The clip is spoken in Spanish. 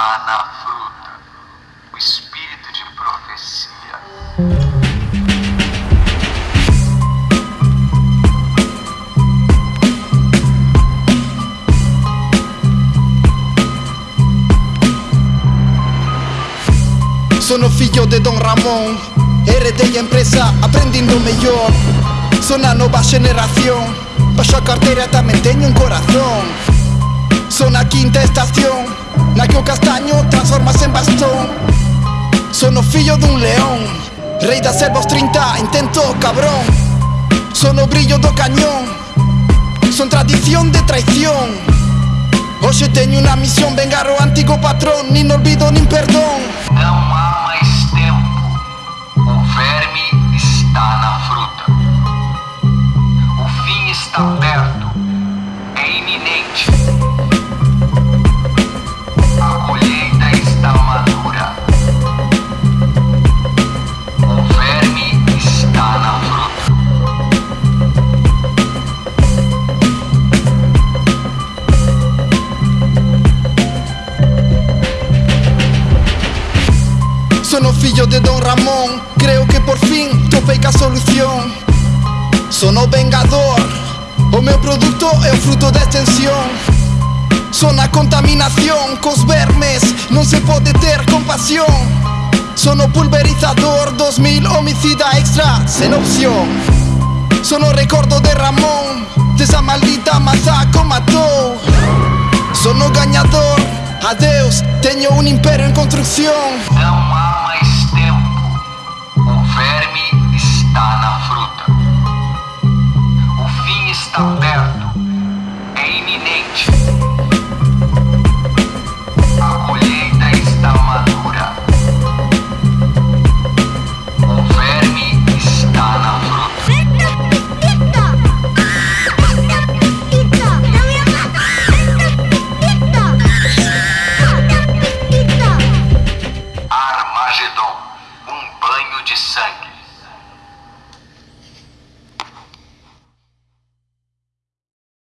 na fruta o espírito de profecia. Sono figlio de Don Ramón, heredé y empresa, aprendiendo mejor. Son la nueva generación, paso a cartera, también tengo un corazón. Son la quinta estación, Na que o castaño transformas en bastón Son o fillo dun león Rei da selva aos 30, intento cabrón Son o brillo do cañón Son tradición de traición Hoxe teño unha misión Vengar o antigo patrón Nin olvido nin perdón Não há mais tempo. O verme está na fruta. O fim está perto. É iminente. Fillo de Don Ramón. Creo que por fin topei solución. Son o vengador O meu produto é o fruto da extensión. Son a contaminación Cos vermes non se pode ter compasión. Son o pulverizador 2000 homicida extra sen opción. Son o recordo de Ramón Desa maldita masa que o matou Son o gañador Adeus, teño un imperio en construcción